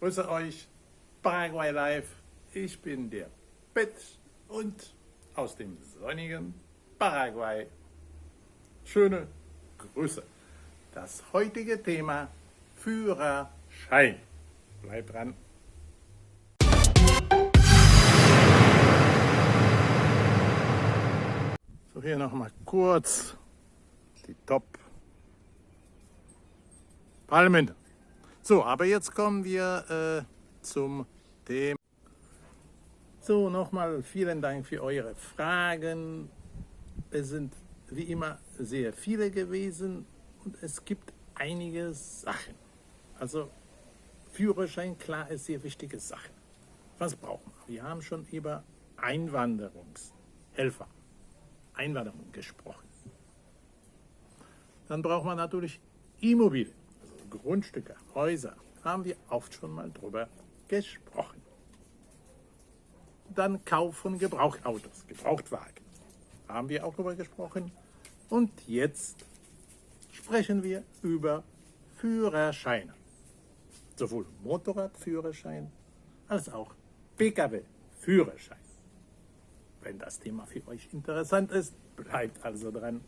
grüße euch, Paraguay Live. Ich bin der Bett und aus dem sonnigen Paraguay. Schöne Grüße. Das heutige Thema Führerschein. Bleibt dran. So, hier nochmal kurz die Top Parlamente. So, aber jetzt kommen wir äh, zum Thema. So, nochmal vielen Dank für eure Fragen. Es sind wie immer sehr viele gewesen und es gibt einige Sachen. Also Führerschein, klar, ist sehr wichtige Sache. Was brauchen wir? Wir haben schon über Einwanderungshelfer, Einwanderung gesprochen. Dann braucht man natürlich Immobilien. Grundstücke, Häuser, haben wir oft schon mal drüber gesprochen. Dann Kauf von Gebrauchtautos, Gebrauchtwagen, haben wir auch drüber gesprochen. Und jetzt sprechen wir über Führerscheine. Sowohl Motorradführerschein als auch Pkw-Führerschein. Wenn das Thema für euch interessant ist, bleibt also dran.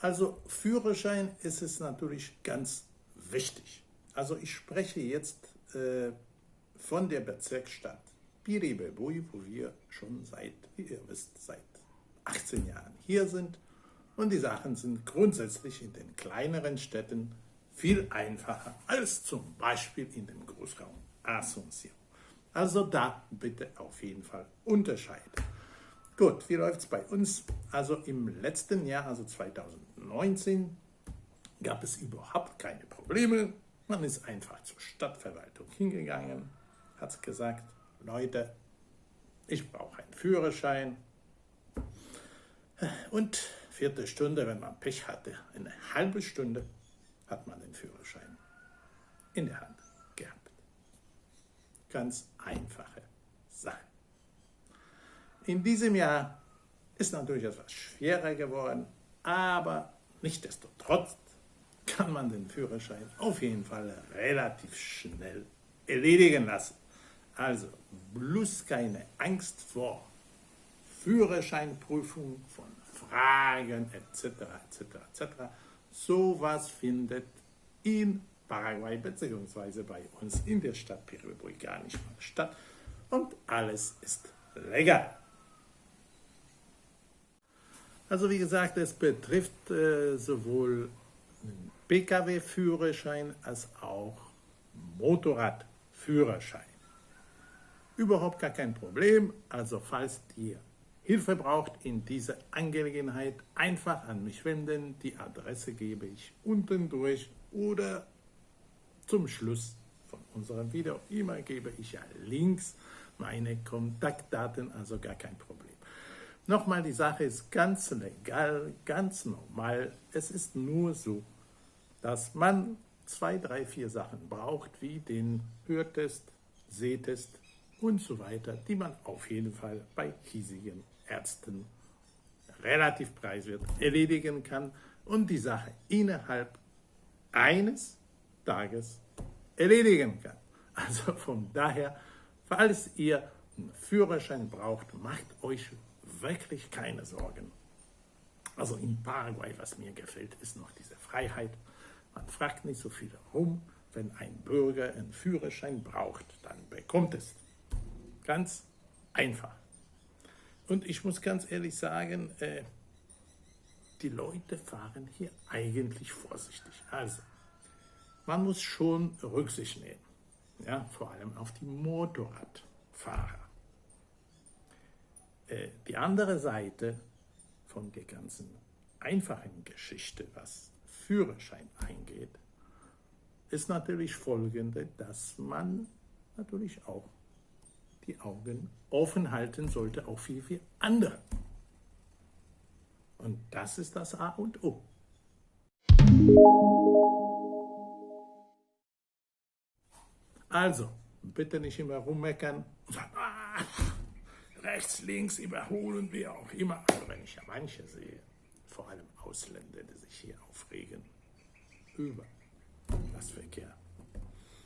Also Führerschein ist es natürlich ganz wichtig. Also ich spreche jetzt äh, von der Bezirksstadt Piribebui, wo wir schon seit, wie ihr wisst, seit 18 Jahren hier sind. Und die Sachen sind grundsätzlich in den kleineren Städten viel einfacher als zum Beispiel in dem Großraum Asunción. Also da bitte auf jeden Fall unterscheiden. Gut, wie läuft es bei uns? Also im letzten Jahr, also 2019, gab es überhaupt keine Probleme. Man ist einfach zur Stadtverwaltung hingegangen, hat gesagt, Leute, ich brauche einen Führerschein. Und vierte Stunde, wenn man Pech hatte, eine halbe Stunde, hat man den Führerschein in der Hand gehabt. Ganz einfache Sache. In diesem Jahr ist natürlich etwas schwerer geworden, aber nichtsdestotrotz kann man den Führerschein auf jeden Fall relativ schnell erledigen lassen. Also bloß keine Angst vor Führerscheinprüfung, von Fragen etc. etc. etc. Sowas findet in Paraguay bzw. bei uns in der Stadt Piribui gar nicht mal statt und alles ist legal. Also wie gesagt, es betrifft äh, sowohl Pkw-Führerschein als auch Motorradführerschein. Überhaupt gar kein Problem, also falls ihr Hilfe braucht in dieser Angelegenheit, einfach an mich wenden. Die Adresse gebe ich unten durch oder zum Schluss von unserem Video immer gebe ich ja links meine Kontaktdaten, also gar kein Problem. Nochmal, die Sache ist ganz legal, ganz normal. Es ist nur so, dass man zwei, drei, vier Sachen braucht, wie den Hörtest, Sehtest und so weiter, die man auf jeden Fall bei hiesigen Ärzten relativ preiswert erledigen kann und die Sache innerhalb eines Tages erledigen kann. Also von daher, falls ihr einen Führerschein braucht, macht euch wirklich keine Sorgen. Also in Paraguay, was mir gefällt, ist noch diese Freiheit. Man fragt nicht so viel herum. Wenn ein Bürger einen Führerschein braucht, dann bekommt es. Ganz einfach. Und ich muss ganz ehrlich sagen, äh, die Leute fahren hier eigentlich vorsichtig. Also, man muss schon Rücksicht nehmen, ja, vor allem auf die Motorradfahrer. Äh, die andere Seite von der ganzen einfachen Geschichte, was Führerschein eingeht, ist natürlich folgende, dass man natürlich auch die Augen offen halten sollte, auch für, für andere. Und das ist das A und O. Also, bitte nicht immer rummeckern ah, rechts, links überholen, wie auch immer. Also wenn ich ja manche sehe, vor allem Ausländer, die sich hier aufregen über das Verkehr,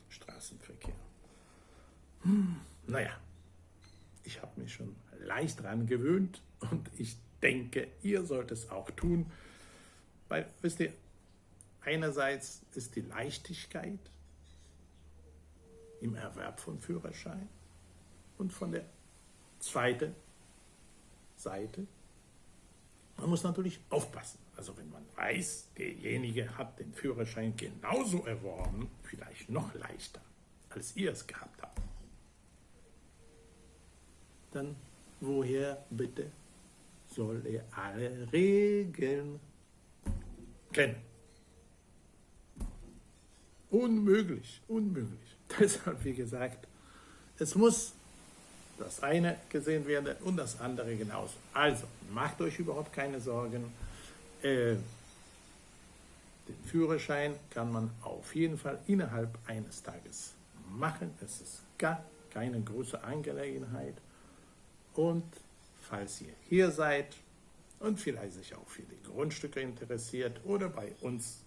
Straßenverkehr. Hm, naja, ich habe mich schon leicht dran gewöhnt und ich denke, ihr sollt es auch tun, weil, wisst ihr, einerseits ist die Leichtigkeit im Erwerb von Führerschein und von der zweiten Seite, man muss natürlich aufpassen. Also wenn man weiß, derjenige hat den Führerschein genauso erworben, vielleicht noch leichter, als ihr es gehabt habt, dann woher bitte soll er alle Regeln kennen? Unmöglich, unmöglich. Deshalb, wie gesagt, es muss das eine gesehen werden und das andere genauso. Also, macht euch überhaupt keine Sorgen. Äh, den Führerschein kann man auf jeden Fall innerhalb eines Tages machen. Es ist gar keine große Angelegenheit. Und falls ihr hier seid und vielleicht sich auch für die Grundstücke interessiert oder bei uns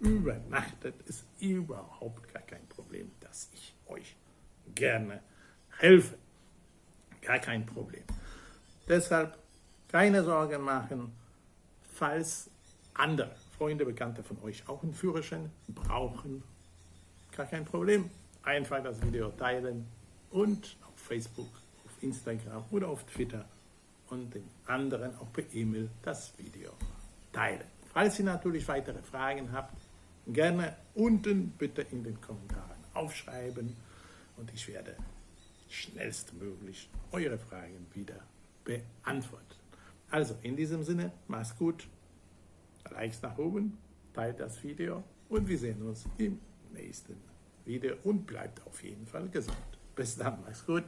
übernachtet, ist überhaupt gar kein Problem, dass ich euch gerne helfe. Gar kein Problem. Deshalb keine Sorgen machen, falls andere Freunde, Bekannte von euch auch einen Führerschein brauchen, gar kein Problem. Einfach das Video teilen und auf Facebook auf Instagram oder auf Twitter und den anderen auch per E-Mail das Video teilen. Falls ihr natürlich weitere Fragen habt, gerne unten bitte in den Kommentaren aufschreiben und ich werde schnellstmöglich eure Fragen wieder beantworten. Also in diesem Sinne, macht's gut, Likes nach oben, teilt das Video und wir sehen uns im nächsten Video und bleibt auf jeden Fall gesund. Bis dann, macht's gut.